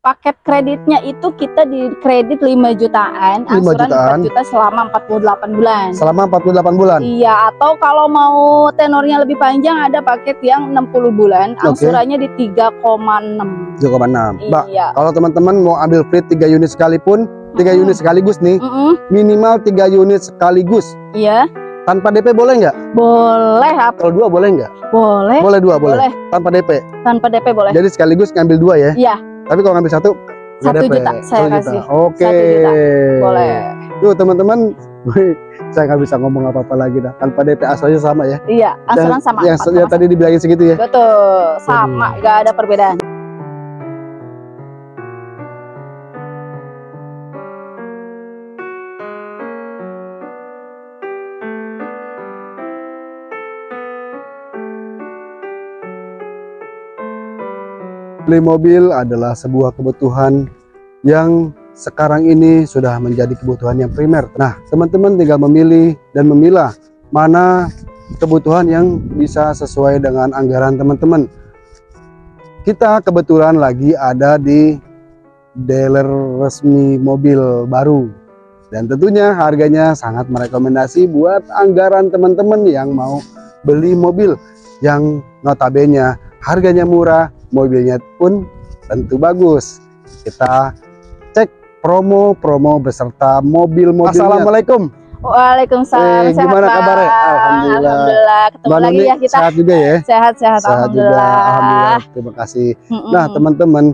paket kreditnya itu kita di kredit 5 jutaan, 5 angsuran jutaan. 4 juta selama 48 bulan. Selama 48 bulan. Iya, atau kalau mau tenornya lebih panjang ada paket yang 60 bulan, angsurannya di 3,6. 3,6. Mbak, Iya. kalau teman-teman mau ambil free 3 unit sekalipun, 3 Mm-mm. unit sekaligus nih, Mm-mm, minimal 3 unit sekaligus. Iya, Tanpa DP boleh nggak? boleh apa? Kalau dua boleh nggak? Boleh, Boleh dua, boleh. boleh. Tanpa DP. Tanpa DP boleh. Jadi sekaligus ngambil dua ya. Iya. Tapi kalau ngambil satu nggak Satu juta saya Satu kasih. Oke. Juta. Boleh. Tuh teman-teman, saya nggak bisa ngomong apa-apa lagi dah. Tanpa DP asalnya sama ya. Iya, angsuran Yang- sama. Yang, yang tadi dibilangin segitu ya. Betul, sama, gak ada perbedaan. Beli mobil adalah sebuah kebutuhan yang sekarang ini sudah menjadi kebutuhan yang primer. Nah, teman-teman tinggal memilih dan memilah mana kebutuhan yang bisa sesuai dengan anggaran teman-teman. Kita kebetulan lagi ada di dealer resmi mobil baru. Dan tentunya harganya sangat merekomendasi buat anggaran teman-teman yang mau beli mobil yang notabene harganya murah, mobilnya pun tentu bagus. Kita cek promo-promo beserta mobil-mobilnya. Assalamualaikum. Waalaikumsalam. Eh, gimana Bang? kabarnya? Alhamdulillah. Alhamdulillah. Ketemu Mbak lagi Nuni ya kita. sehat juga ya? Sehat-sehat. Sehat juga, Alhamdulillah. alhamdulillah. Terima kasih. Nah, teman-teman,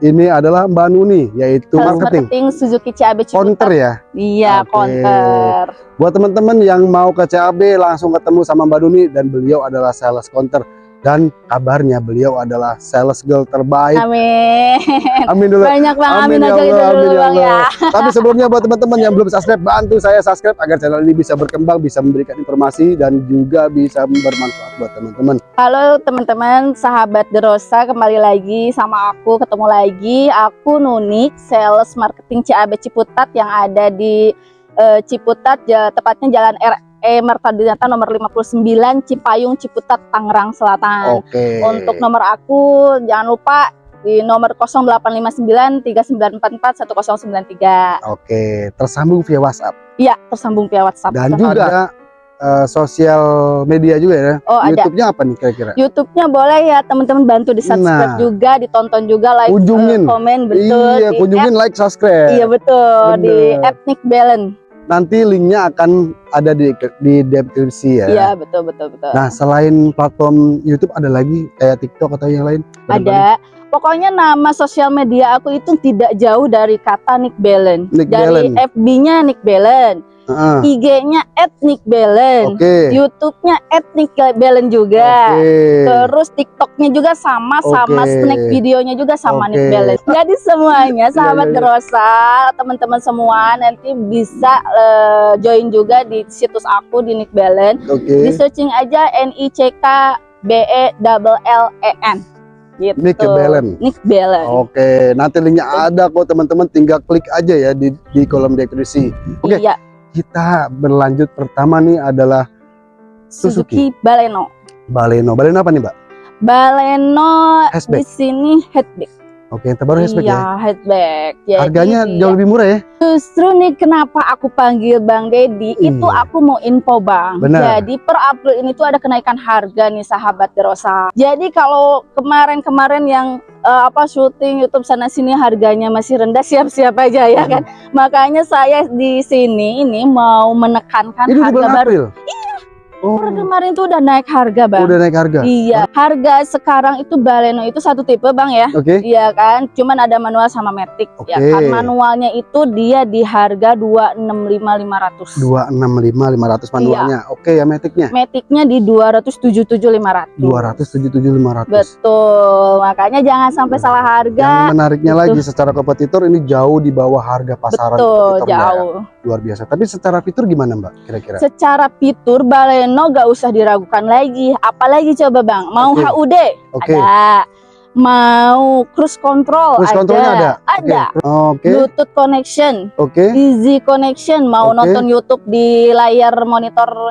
ini adalah Mbak Nuni, yaitu Sales marketing. marketing Suzuki CAB Ciputat. Counter ya. Iya, Oke. counter. Buat teman-teman yang mau ke CAB langsung ketemu sama Mbak Nuni dan beliau adalah sales counter dan kabarnya beliau adalah sales girl terbaik. Amin. Amin dulu. Banyak bang, amin, Amin ya aja gitu dulu amin ya bang ya. Tapi sebelumnya buat teman-teman yang belum subscribe, bantu saya subscribe agar channel ini bisa berkembang, bisa memberikan informasi dan juga bisa bermanfaat buat teman-teman. Halo teman-teman, sahabat Derosa kembali lagi sama aku, ketemu lagi. Aku Nunik, sales marketing CAB Ciputat yang ada di eh, Ciputat, tepatnya Jalan RE Mertadinata nomor 59 Cipayung Ciputat Tangerang Selatan. Oke. Untuk nomor aku jangan lupa di nomor 0859 3944 1093. Oke, tersambung via WhatsApp Iya, tersambung via WhatsApp. dan juga ada eh, sosial media juga ya. Oh, ada. YouTube-nya apa nih kira-kira? YouTube-nya boleh ya teman-teman bantu di subscribe Nah. juga, ditonton juga, like, Kunjungin. eh, komen betul. iya, di kunjungin like, subscribe. Iya betul di Bener. Ethnic Balance. Nanti linknya akan ada di di deskripsi ya. Iya betul betul betul. Nah, selain platform YouTube ada lagi kayak TikTok atau yang lain? Ada. Pokoknya nama sosial media aku itu tidak jauh dari kata Nick Balance. Nick dari. FB-nya Nick Balance, Heeh. IG-nya @Nick Balance, Oke. YouTube-nya @Nick Balance juga. Oke. Terus TikToknya juga sama, sama Oke. snack videonya juga sama Oke. Nick Balance. Jadi semuanya sahabat iya, iya. Derosa, teman-teman semua nanti bisa eh, join juga di situs aku di Nick Balance. Oke. Di searching aja N I C K B E double L E N. Gitu. Nick Balance. Nick Balance. Oke, nanti linknya ada kok teman-teman, tinggal klik aja ya di, di kolom deskripsi. Oke, Iya, kita berlanjut pertama nih adalah Suzuki, Baleno. Baleno. Baleno apa nih, Mbak? Baleno Hatchback. di sini hatchback. Oke, yang terbaru hatchback iya, ya. hatchback. Jadi Harganya jauh lebih murah ya. Justru nih kenapa aku panggil Bang Dedi itu Iya. aku mau info Bang. Benar. Jadi per April ini tuh ada kenaikan harga nih sahabat Derosa. Jadi kalau kemarin-kemarin yang eh, apa syuting YouTube sana sini harganya masih rendah siap-siap aja ya Hmm. kan. Makanya saya di sini ini mau menekankan Ini harga bulan baru. April. Oh, Per kemarin tuh udah naik harga Bang. udah naik harga. Iya, harga sekarang itu Baleno itu satu tipe Bang ya. Oke. Iya kan, cuman ada manual sama matic ya Oke. kan. Manualnya itu dia di harga 265.500. 265 500 Iya. manualnya. Oke ya metiknya. Maticnya di 277.500. 277 500. Betul. Makanya jangan sampai salah Yang harga. menariknya Gitu. lagi secara kompetitor ini jauh di bawah harga pasaran Betul, kompetitor ya. Luar biasa. Tapi secara fitur gimana Mbak kira-kira? Secara fitur Baleno gak usah diragukan lagi. Apalagi coba Bang, mau Oke. HUD Oke. ada. Mau cruise control Cruise ada. ada. Ada. Oke. Bluetooth connection Oke. Easy connection mau Oke. nonton YouTube di layar monitor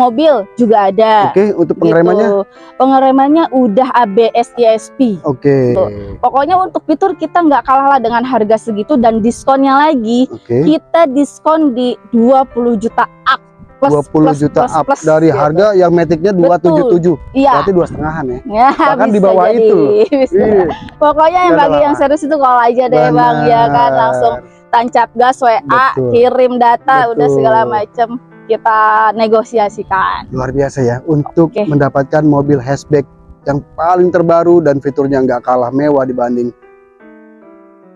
mobil juga ada. Oke, untuk pengeremannya? Gitu. Pengeremannya udah ABS ESP. Oke. Pokoknya untuk fitur kita nggak kalah lah dengan harga segitu dan diskonnya lagi Oke. kita diskon di 20 juta up. Plus, 20 plus, juta plus, up plus, dari gitu. harga yang metiknya 277. Iya. Berarti dua setengahan ya. Ya, Bahkan di bawah jadi. itu. Bisa. Iya. Pokoknya yang Udah bagi yang serius itu kalau aja deh bang ya kan langsung tancap gas WA, Betul. kirim data, udah Betul. segala macam kita negosiasikan. Luar biasa ya untuk Oke. mendapatkan mobil hatchback yang paling terbaru dan fiturnya nggak kalah mewah dibanding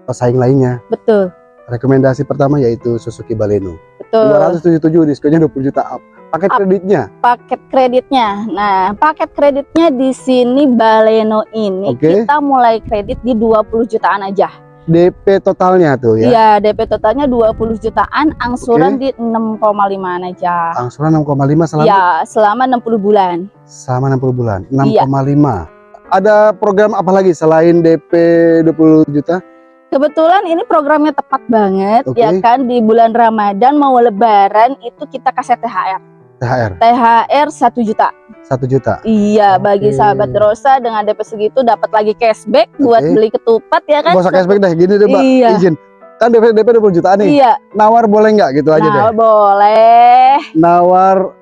pesaing lainnya. Betul, Rekomendasi pertama yaitu Suzuki Baleno. betul. 277 diskonnya 20 juta up. Paket Up. kreditnya. Paket kreditnya. Nah, paket kreditnya di sini Baleno ini Oke. kita mulai kredit di 20 jutaan aja. DP totalnya tuh ya. Iya, DP totalnya 20 jutaan, angsuran di 6,5 aja. Angsuran 6,5 selama Iya, selama 60 bulan. selama 60 bulan. Iya. 6,5. Ada program apa lagi selain DP 20 juta? Kebetulan ini programnya tepat banget Oke. ya kan di bulan Ramadan mau lebaran itu kita kasih THR. THR THR 1 juta. 1 juta. Iya, bagi Oke. sahabat Rosa dengan DP segitu dapat lagi cashback buat Oke. beli ketupat ya kan. Gak usah cashback deh, gini deh Mbak. Iya. Izin. Kan DP DP 20 jutaan nih. Iya. Nawar boleh nggak gitu aja deh. Nah, boleh. Nawar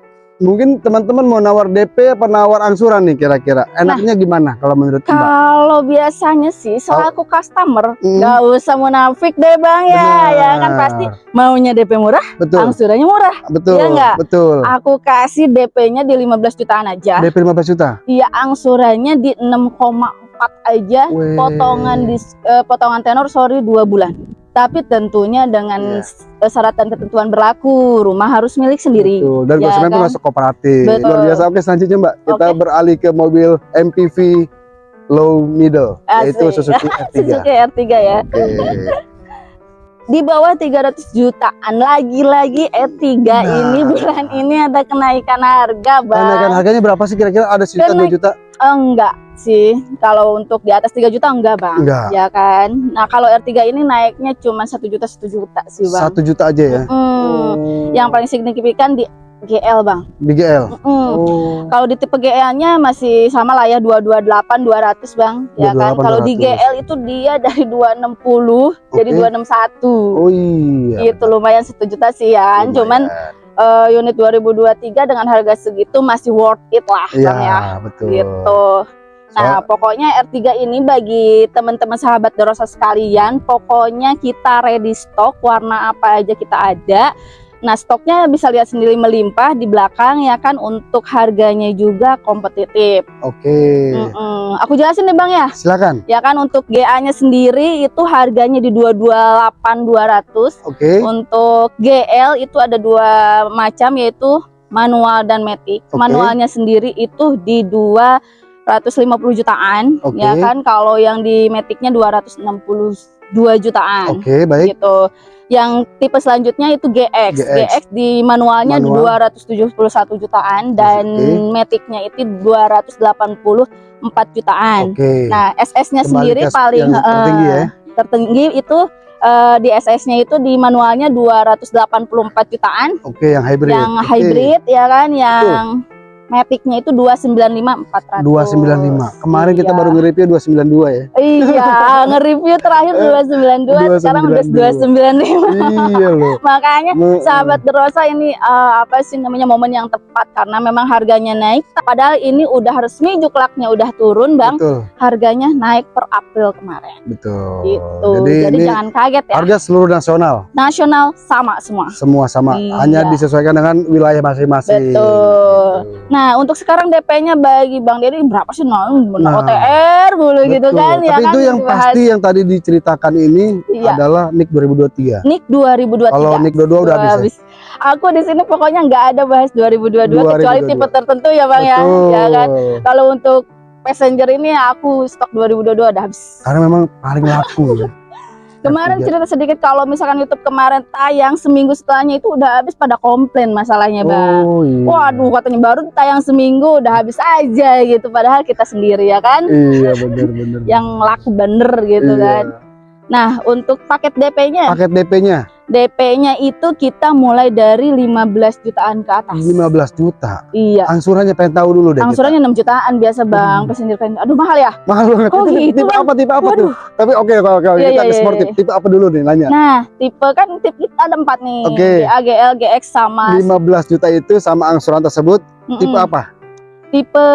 mungkin teman-teman mau nawar DP apa nawar angsuran nih kira-kira. Enaknya gimana kalau menurut Mbak? Kalau biasanya sih selaku customer Hmm. usah munafik deh Bang ya. Ya kan Benar. pasti maunya DP murah, betul. angsurannya murah. Betul. Iya nggak? Betul. Aku kasih DP-nya di 15 jutaan aja. DP 15 juta. Iya, angsurannya di 6,4 aja. Weh. Potongan dis, eh, potongan tenor sorry 2 bulan. Tapi tentunya dengan Iya. s- eh, syarat dan ketentuan berlaku, rumah harus milik sendiri. Betul. Dan Ya konsumen pun kan? masuk kooperatif. Betul. Luar biasa. Oke, selanjutnya Mbak, kita beralih ke mobil MPV low middle yaitu Asik. Suzuki R3. Suzuki R3 ya. Di bawah 300 jutaan lagi-lagi R3 Nah. ini bulan ini ada kenaikan harga, Bang. Kenaikan harganya berapa sih kira-kira? Ada sejuta dua juta? Enggak sih. Kalau untuk di atas 3 juta enggak, Bang. Enggak. Ya kan? Nah, kalau R3 ini naiknya cuma 1 juta 1 juta sih, Bang. Satu juta aja ya. Hmm, Oh. yang paling signifikan di GL bang. di GL. Mm. Oh. Kalau di tipe GL-nya masih sama lah ya 228 200 bang, ya kan. 228, Kalau di 200. GL itu dia dari 260 jadi Oke. 261. Oh iya. Itu lumayan satu juta sih ya kan. Cuman eh, unit 2023 dengan harga segitu masih worth it lah Iya, bang ya. betul. Gitu. Nah, pokoknya R3 ini bagi teman-teman sahabat Dorosa sekalian, pokoknya kita ready stock warna apa aja kita ada. Nah, stoknya bisa lihat sendiri melimpah di belakang ya kan untuk harganya juga kompetitif. Oke. Okay. Mm -mm. Aku jelasin nih Bang ya. Silakan. Ya kan untuk GA-nya sendiri itu harganya di 228200. Oke. Okay. Untuk GL itu ada dua macam yaitu manual dan metik. Okay. Manualnya sendiri itu di dua 150 jutaan okay. ya kan kalau yang di metiknya 260 2 jutaan. Oke, okay, baik. Gitu. Yang tipe selanjutnya itu GX. GX, GX di manualnya Manual. 271 jutaan dan okay. metiknya itu 284 jutaan. Okay. Nah, SS-nya sendiri paling uh, tertinggi ya. Tertinggi itu uh, di SS-nya itu di manualnya 284 jutaan. Oke, okay, yang hybrid. Yang okay. hybrid ya kan yang Tuh Matic-nya itu 295 400. 295. Kemarin kita Iya. baru nge-review 292 ya. Iya, nge-review terakhir 292, sekarang udah 295. iya loh. Makanya Me- sahabat Derosa ini eh, apa sih namanya momen yang tepat karena memang harganya naik. Padahal ini udah resmi juklaknya udah turun, Bang. Betul, Harganya naik per April kemarin. betul. Gitu. Jadi, Jadi, jangan kaget ya. harga seluruh nasional Nasional sama semua. semua sama, Iya. hanya disesuaikan dengan wilayah masing-masing. Betul. Gitu. Nah, untuk sekarang DP-nya bagi Bang Dedi berapa sih? Nah, Nah, OTR dulu gitu Betul. kan ya Tapi kan. itu yang dibahas. pasti yang tadi diceritakan ini Iya. adalah NIK 2023. NIK 2023. Kalau NIK 22 udah habis. ya? habis. Aku di sini pokoknya nggak ada bahas 2022, kecuali 2022. tipe tertentu ya Bang ya. Betul. Ya kan. Kalau untuk passenger ini aku stok 2022 udah habis. Karena memang paling laku ya. Kemarin R3. cerita sedikit kalau misalkan YouTube kemarin tayang seminggu setelahnya itu udah habis pada komplain masalahnya Bang. Oh iya. Waduh katanya baru tayang seminggu udah habis aja gitu padahal kita sendiri ya kan Iya benar-benar. yang laku bener gitu Iya. kan. Nah untuk paket DP-nya Paket DP-nya DP-nya itu kita mulai dari 15 jutaan ke atas. 15 juta. Iya. Angsurannya pengen tahu dulu deh. kita. Angsurannya 6 jutaan biasa Bang, Hmm. Aduh mahal ya? mahal banget. Kok Tipe- gitu, tipe Bang? apa tipe apa tuh? Waduh. Tapi oke oke oke Iya, kita iya, ke iya, sportif. iya. Tipe apa dulu nih nanya? Nah, tipe kan tipe kita ada empat nih. Oke. GA, GL, GX sama 15 juta itu sama angsuran tersebut Mm-mm. tipe apa? Tipe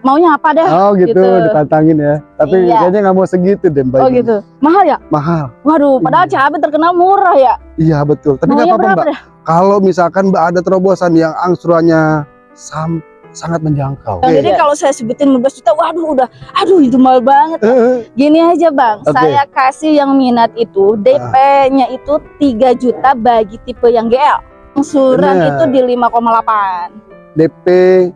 maunya apa deh? Oh gitu, gitu. ditantangin ya. Tapi Iya. kayaknya nggak mau segitu deh Mbak. Oh ini. gitu. Mahal ya? Mahal. Waduh, padahal Iya. CHB terkenal murah ya. Iya betul. Tapi nggak apa-apa Mbak. deh? Kalau misalkan Mbak ada terobosan yang angsurannya sam- sangat menjangkau. Oke. Jadi kalau saya sebutin 15 juta, waduh udah, aduh itu mahal banget. Eh, Gini aja bang, Oke. saya kasih yang minat itu DP-nya itu 3 juta bagi tipe yang GL. Angsuran Bener. itu di 5,8. DP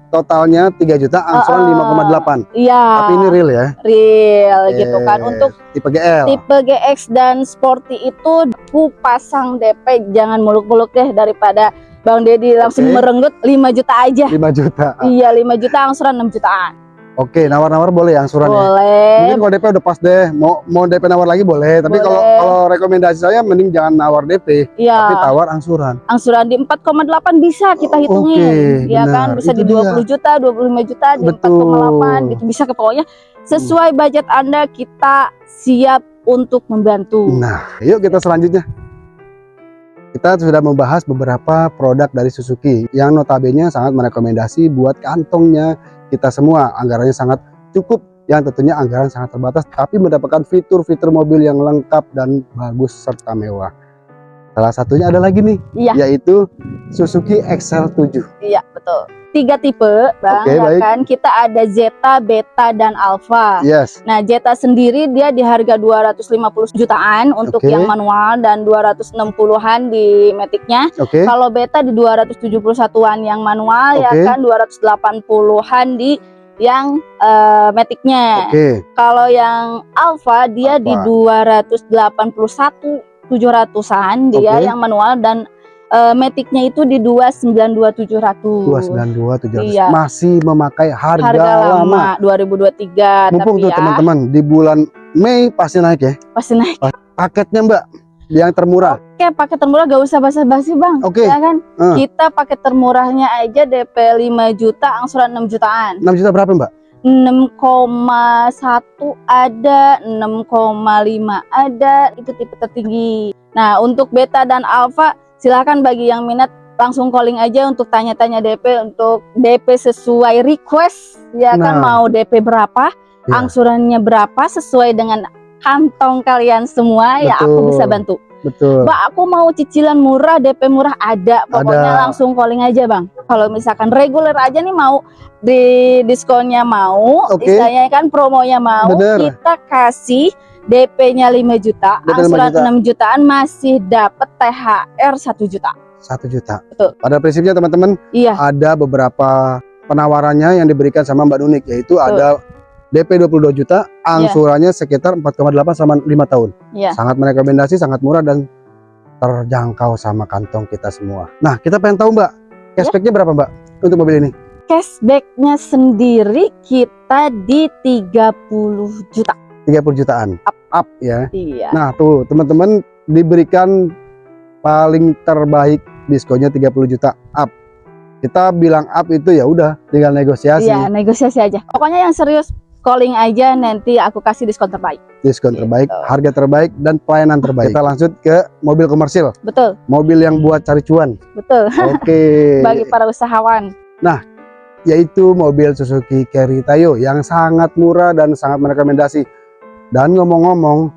totalnya 3 juta, angsuran Ah, 5,8. Iya. Tapi ini real ya. real gitu kan. Untuk tipe GL. tipe GX dan Sporty itu aku pasang DP jangan muluk-muluk deh daripada Bang Deddy langsung Oke. merenggut 5 juta aja. 5 juta. Iya 5 juta angsuran 6 jutaan. Oke, nawar-nawar boleh ya angsurannya. Boleh. Mungkin kalau DP udah pas deh, mau mau DP nawar lagi boleh. Tapi kalau Boleh. kalau rekomendasi saya mending jangan nawar DP, tapi Iya. tawar angsuran. Angsuran di 4,8 bisa kita hitungin. Oke, ya kan bisa Itu di 20 juta, 25 juta, di Betul. 4,8 gitu bisa ke pokoknya sesuai budget Anda kita siap untuk membantu. Nah, yuk kita selanjutnya. Kita sudah membahas beberapa produk dari Suzuki yang notabene sangat merekomendasi buat kantongnya kita semua. Anggarannya sangat cukup, yang tentunya anggaran sangat terbatas, tapi mendapatkan fitur-fitur mobil yang lengkap dan bagus serta mewah. Salah satunya ada lagi nih, Iya. yaitu Suzuki XL7. Iya, betul. Tiga tipe, Bang, Oke, ya baik. kan? Kita ada Zeta, Beta, dan Alpha. Yes, Nah, Zeta sendiri dia di harga 250 jutaan untuk Oke. yang manual dan 260-an di Matic-nya. oke. Kalau Beta di 271-an yang manual ya Oke. kan 280-an di yang eh, Matic-nya. Oke, Kalau yang Alpha dia di Alpha. 281 700-an dia Oke. yang manual dan eh, Matic-nya itu di 292 700. 292 700. Iya. Masih memakai harga, Harga lama. lama 2023 Mumpung tapi tuh ya teman-teman di bulan Mei pasti naik ya. pasti naik. Paketnya Mbak yang termurah. Oke, paket termurah gak usah basa-basi, Bang. Oke. Ya kan? Eh. Kita paket termurahnya aja DP 5 juta, angsuran 6 jutaan. 6 juta berapa Mbak? 6,1 ada, 6,5 ada, itu tipe tertinggi. Nah, untuk beta dan alpha silahkan bagi yang minat langsung calling aja untuk tanya-tanya DP untuk DP sesuai request ya kan Nah. mau DP berapa, Ya. angsurannya berapa sesuai dengan kantong kalian semua ya aku Betul. bisa bantu. Betul. Mbak, aku mau cicilan murah, DP murah ada. Pokoknya Ada. langsung calling aja, Bang. Kalau misalkan reguler aja nih mau di diskonnya mau, Oke. istilahnya kan promonya mau, Bener. kita kasih DP-nya 5 juta, DP 5 angsuran juta. 6 jutaan masih dapat THR 1 juta. 1 juta. Betul. Pada prinsipnya teman-teman Iya, ada beberapa penawarannya yang diberikan sama Mbak Nunik yaitu ada DP 22 juta, angsurannya sekitar 4,8 sama 5 tahun. iya. Sangat merekomendasi, sangat murah dan terjangkau sama kantong kita semua. Nah, kita pengen tahu Mbak, cashbacknya berapa Mbak untuk mobil ini? Cashback-nya sendiri kita di 30 juta. 30 jutaan. Up, up ya. Iya. Nah, tuh teman-teman diberikan paling terbaik diskonnya 30 juta up. Kita bilang up itu ya udah tinggal negosiasi. Iya, negosiasi aja. Pokoknya yang serius calling aja nanti aku kasih diskon terbaik. Diskon Gitu. terbaik, harga terbaik dan pelayanan terbaik. Kita lanjut ke mobil komersil, Betul, mobil yang buat cari cuan. betul. Oke. Bagi para usahawan. Yaitu mobil Suzuki Carry Tayo yang sangat murah dan sangat merekomendasi. Dan ngomong-ngomong,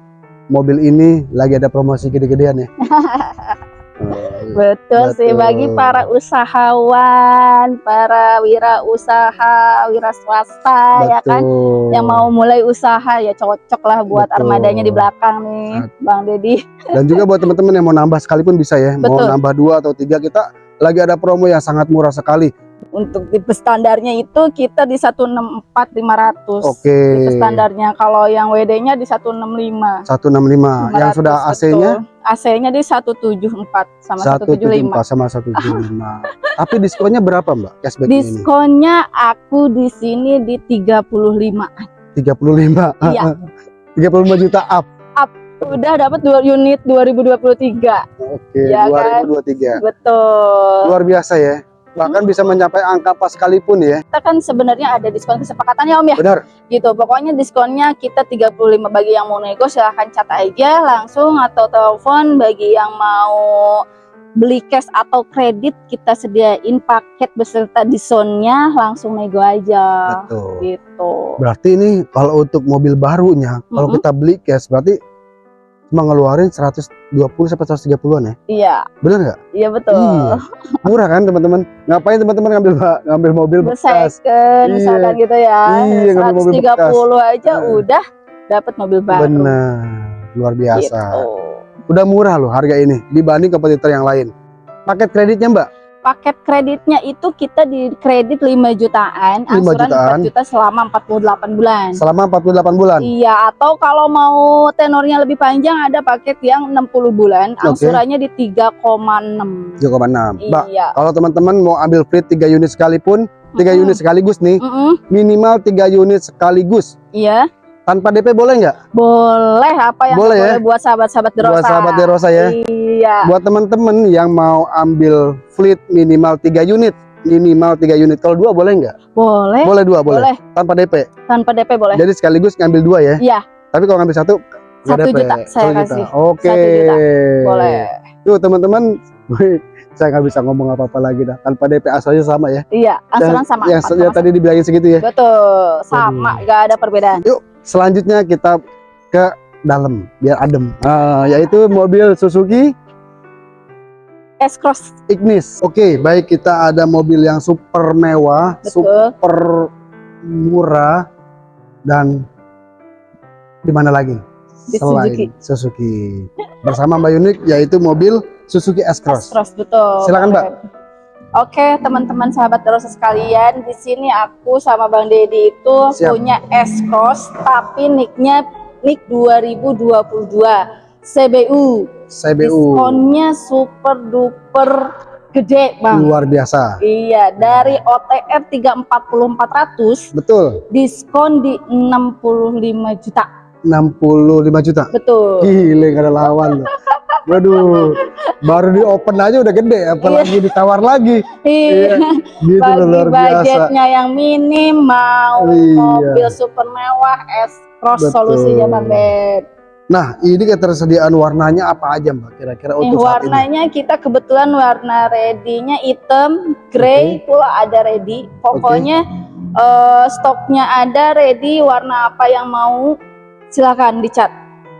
mobil ini lagi ada promosi gede-gedean ya. Betul, sih Betul. bagi para usahawan, para wirausaha, wira swasta ya kan betul. yang mau mulai usaha ya cocok lah buat Betul. armadanya di belakang nih, Bang Deddy. Dan juga buat teman-teman yang mau nambah sekalipun bisa ya. Mau Betul. nambah dua atau tiga kita lagi ada promo yang sangat murah sekali. Untuk tipe standarnya itu kita di 164 500. Oke. Tipe standarnya kalau yang WD-nya di 165. 165. yang 500, sudah AC-nya. AC-nya di 174 sama 175. 174 sama 175. Tapi diskonnya berapa, Mbak? Cashback ini? Diskonnya aku di sini di 35. 35. Iya. 35 juta up. Udah dapat dua unit 2023. Oke, Ya kan? 2023. Betul. Luar biasa ya. Bahkan bisa mencapai angka pas sekalipun ya. Kita kan sebenarnya ada diskon kesepakatan ya Om ya. Benar. Gitu. Pokoknya diskonnya kita 35 bagi yang mau nego silahkan chat aja langsung atau telepon bagi yang mau beli cash atau kredit kita sediain paket beserta diskonnya langsung nego aja Betul. gitu. Berarti ini kalau untuk mobil barunya, kalau Mhm. kita beli cash berarti cuma ngeluarin 120 sampai 130-an ya. Iya, Benar nggak? iya betul. Iya. Murah kan teman-teman? Ngapain teman-teman ngambil ba- ngambil mobil bekas? Second Iya. misalkan gitu ya. Iya, ngambil mobil 130 aja Eh. udah dapat mobil baru. Benar. Luar biasa. Gitu. Udah murah loh harga ini dibanding kompetitor yang lain. Paket kreditnya Mbak? Paket kreditnya itu kita di kredit 5 jutaan, 5 angsuran jutaan. 4 juta selama 48 bulan. Selama 48 bulan. Iya, atau kalau mau tenornya lebih panjang ada paket yang 60 bulan, angsurannya di 3,6. 3,6. Mbak, Iya. kalau teman-teman mau ambil free 3 unit sekalipun, 3 Mm-mm. unit sekaligus nih, Mm-mm. minimal 3 unit sekaligus. Iya, Tanpa DP boleh nggak? boleh apa yang Boleh boleh, ya? buat sahabat-sahabat Derosa. Buat sahabat Derosa ya. Iya. Buat teman-teman yang mau ambil fleet minimal 3 unit, minimal 3 unit. Kalau dua boleh nggak? Boleh, Boleh dua, boleh. boleh. Tanpa DP. Tanpa DP boleh. Jadi sekaligus ngambil dua ya. Iya. Tapi kalau ngambil satu Satu juta saya Satu kasih. Oke. Juta. Boleh. Tuh teman-teman, saya nggak bisa ngomong apa-apa lagi dah. Tanpa DP asalnya sama ya. Iya, angsuran sama. Yang, yang tadi dibilangin segitu ya. Betul, sama, nggak ada perbedaan. Selanjutnya kita ke dalam biar adem. Ah, yaitu mobil Suzuki S-Cross, Ignis. Oke, baik kita ada mobil yang super mewah, betul. super murah dan di mana lagi? Di Selain Suzuki. Suzuki. Bersama Mbak Yunik yaitu mobil Suzuki S-Cross. S-Cross, betul. Silakan, Mbak. Oke, teman-teman sahabat terus sekalian, di sini aku sama Bang Dedi itu Siap. punya S-Cross, tapi nicknya nick 2022 CBU. CBU Diskonnya super duper gede, Bang. luar biasa. Iya, dari OTR 340 400 Betul, diskon di 65 juta. 65 juta. Betul. Gile gak ada lawan. Waduh, baru di open aja udah gede, apalagi ditawar lagi. Iya. Gitu loh, Bagi luar biasa. budgetnya yang minim mau Iya. mobil super mewah S Cross Betul. solusinya Beb. Nah, ini ketersediaan warnanya apa aja Mbak kira-kira Nih, untuk saat ini? warnanya kita kebetulan warna ready-nya hitam, grey pula ada ready. Pokoknya eh, stoknya ada ready warna apa yang mau silakan dicat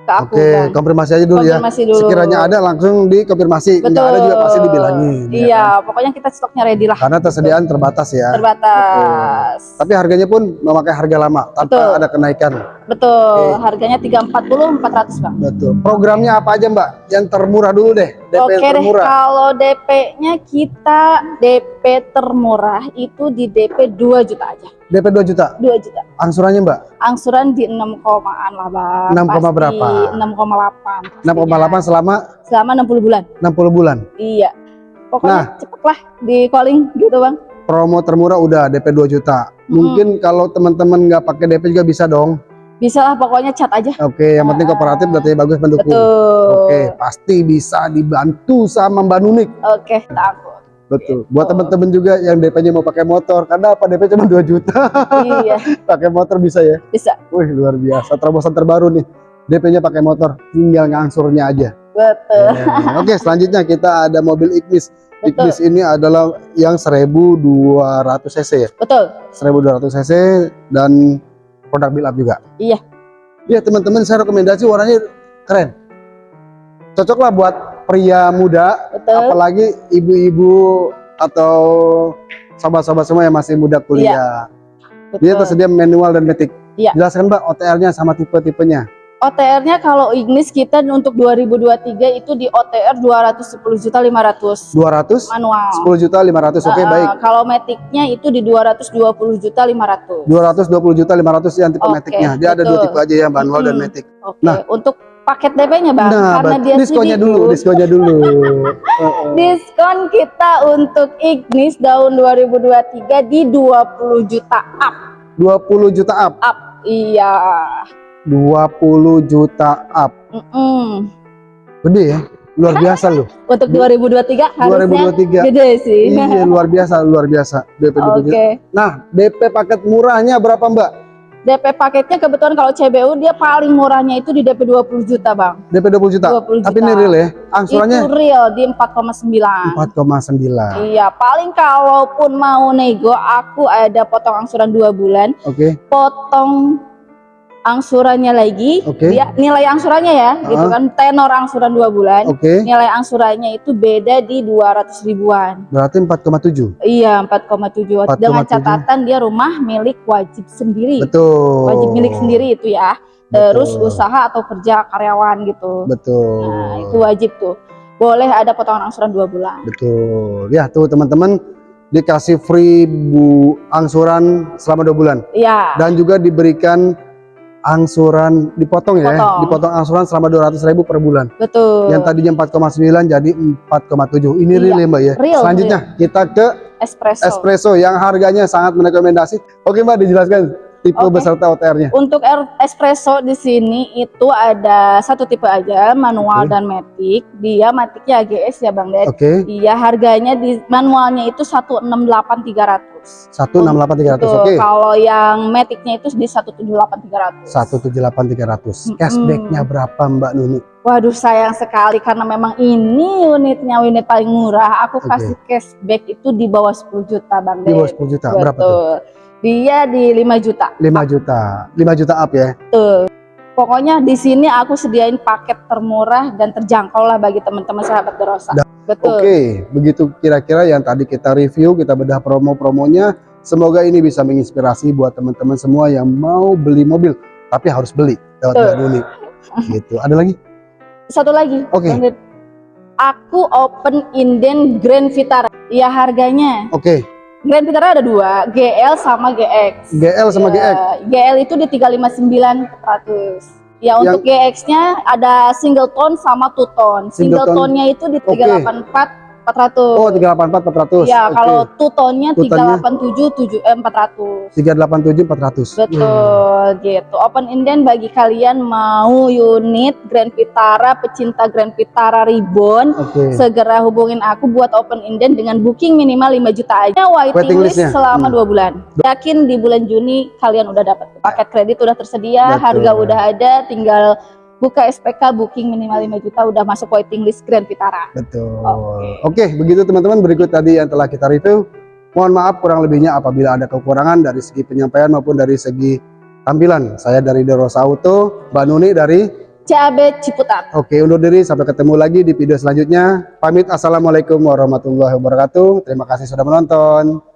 ke aku Oke, Bang. konfirmasi aja dulu ya. Konfirmasi dulu. Sekiranya ada langsung dikonfirmasi, Betul. nggak ada juga pasti dibilangin. ya Iya, kan? pokoknya kita stoknya ready lah. Karena tersediaan terbatas ya. Terbatas. Tapi harganya pun memakai harga lama tanpa Betul. ada kenaikan. Betul, Oke. harganya 340 400 Bang. Betul. Programnya apa aja Mbak? Yang termurah dulu deh. DP Oke yang deh, termurah. kalau DP-nya kita DP termurah itu di DP 2 juta aja. DP 2 juta. 2 juta. Angsurannya Mbak? Angsuran di 6 komaan lah, Bang. 6 koma Pasti berapa? 6,8. 6,8 selama Selama 60 bulan. 60 bulan. Iya. Pokoknya Nah. cepet lah di calling gitu, Bang. Promo termurah udah DP 2 juta. Mungkin kalau teman-teman nggak pakai DP juga bisa dong. Bisa lah pokoknya chat aja. Oke, yang penting kooperatif berarti bagus mendukung. Betul. Oke, pasti bisa dibantu sama Mbak Nunik. Oke, takut. Betul. Buat Oh. teman-teman juga yang DP-nya mau pakai motor, karena apa DP cuma 2 juta. iya, pakai motor bisa ya. bisa. Wih, luar biasa. Terobosan terbaru nih. DP-nya pakai motor, tinggal ngangsurnya aja. Betul. Ya. Oke, selanjutnya kita ada mobil Ignis. Betul. Ignis ini adalah yang 1200 cc ya. Betul. 1200 cc dan produk build up juga. Iya. Iya, teman-teman saya rekomendasi warnanya keren. Cocok lah buat pria muda Betul. apalagi ibu-ibu atau sobat-sobat semua yang masih muda kuliah. Dia Betul. tersedia manual dan matic. Iya. Jelaskan Mbak OTR-nya sama tipe-tipenya. OTR-nya kalau Ignis kita untuk 2023 itu di OTR 210 juta 500 200 manual. 10 juta 500. Oke, Uh, baik. Kalau Matic-nya itu di 220 juta 500. 220 juta 500 yang tipe Oke, matic-nya. Dia ada dua betul. tipe aja ya, manual dan Mm-mm. matic. Oke, Nah. untuk paket DP-nya Bang, Nah, karena dia diskonnya CBU. dulu, diskonnya dulu. Heeh. Diskon kita untuk Ignis tahun 2023 di 20 juta up. 20 juta up. Up. Iya. 20 juta up. Mm-mm. Gede ya? Luar biasa loh. Untuk 2023 harusnya 2023. gede sih. Iya, luar biasa, luar biasa. DP 20 Oke. juta. Nah, DP paket murahnya berapa, Mbak? DP paketnya kebetulan kalau CBU dia paling murahnya itu di DP 20 juta, Bang. DP 20 juta. 20 Tapi juta. ini real ya. Angsurannya Itu real di 4,9. 4,9. Iya, paling kalaupun mau nego aku ada potong angsuran dua bulan, Oke. potong angsurannya lagi. Oke. Dia nilai angsurannya ya, gitu Ah. kan tenor angsuran dua bulan. Oke. Nilai angsurannya itu beda di 200 ribuan. Berarti 4,7. Iya, 4,7 dengan 4,7. catatan dia rumah milik wajib sendiri. Betul. Wajib milik sendiri itu ya. Terus Betul. usaha atau kerja karyawan gitu. Betul. Nah, itu wajib tuh. Boleh ada potongan angsuran dua bulan. Betul. Ya, tuh teman-teman dikasih free bu angsuran selama dua bulan Iya. dan juga diberikan angsuran dipotong ya, Potong. dipotong angsuran selama 200 ribu per bulan. Betul. Yang tadinya 4,9 jadi 4,7. Ini Iya, real ya Mbak ya. real, Selanjutnya kita ke espresso. espresso yang harganya sangat merekomendasi. Oke Mbak dijelaskan tipe Oke. beserta OTR-nya. Untuk espresso di sini itu ada satu tipe aja, manual Oke. dan matic. Dia maticnya AGS ya Bang Ded. Oke, Iya, harganya di manualnya itu 168.300. 168.300. Tuh, Oke. kalau yang maticnya itu di 178.300. 178.300. Mm-mm. Cashbacknya berapa Mbak Nuni? Waduh sayang sekali karena memang ini unitnya unit paling murah. Aku Oke. kasih cashback itu di bawah 10 juta Bang Di Ded. bawah 10 juta. Berapa tuh? Dia di 5 juta. 5 juta. 5 juta up ya. Betul. Pokoknya di sini aku sediain paket termurah dan terjangkau lah bagi teman-teman sahabat Derosa. Da- Betul. Oke, begitu kira-kira yang tadi kita review, kita bedah promo-promonya. Semoga ini bisa menginspirasi buat teman-teman semua yang mau beli mobil, tapi harus beli lewat Nuni. Gitu. Ada lagi? Satu lagi. Oke. Ded. Aku open inden Grand Vitara. Ya harganya. Oke, Grand Vitara ada dua, GL sama GX. GL sama GX. Ya, GL itu di 359.400. Ya Yang- untuk GX-nya ada single tone sama two tone. Single Single tone. tone-nya itu di Oke. 384.400. Oh, 384 400. Ya, Oke. kalau tone-nya Two-tone-nya? 387 eh, 400. 387 400. Betul gitu. Open inden bagi kalian mau unit Grand Vitara, pecinta Grand Vitara Ribbon, Oke. segera hubungin aku buat open inden dengan booking minimal 5 juta aja. Waiting, Waiting list selama Hmm. dua bulan. Yakin di bulan Juni kalian udah dapat paket kredit udah tersedia, Betul. harga udah ada, tinggal buka SPK booking minimal 5 juta udah masuk waiting list Grand Vitara. Betul. Oke. Oke, begitu teman-teman berikut tadi yang telah kita review. Mohon maaf kurang lebihnya apabila ada kekurangan dari segi penyampaian maupun dari segi tampilan. Saya dari Derosa Auto, Mbak Nuni dari CAB Ciputat. Oke, undur diri sampai ketemu lagi di video selanjutnya. Pamit assalamualaikum warahmatullahi wabarakatuh. Terima kasih sudah menonton.